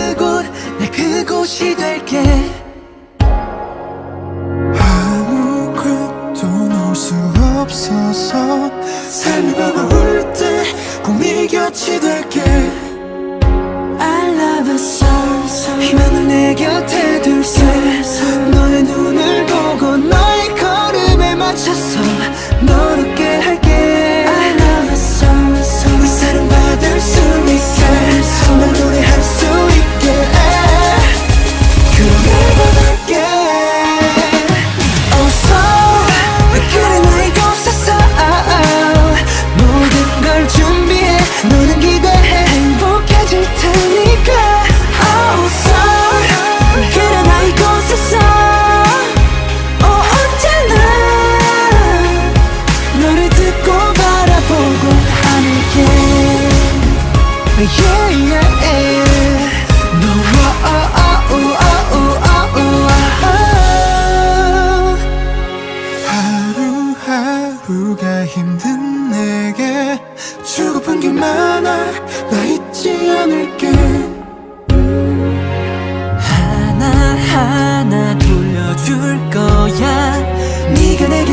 그곳 내 그곳이 될게.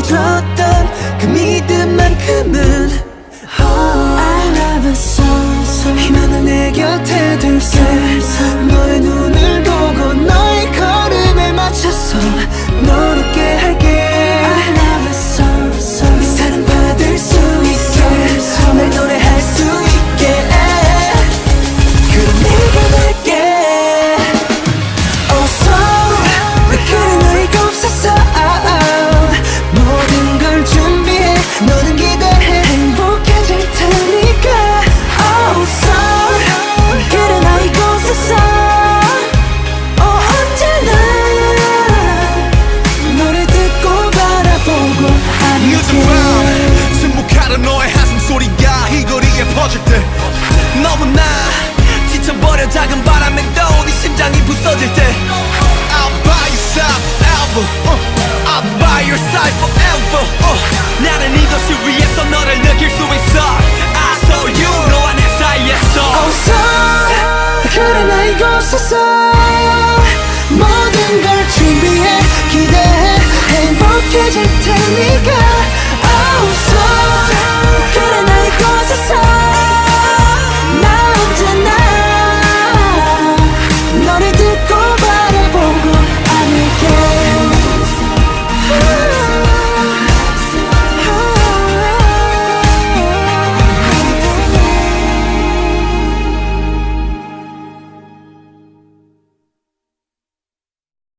들었던 그 믿음만큼은 oh, I love a song, so 희망을 내 곁에 둘세 터질 때 너무나 지쳐버려 작은 바람에 떠오니 네 심장이 부서질 때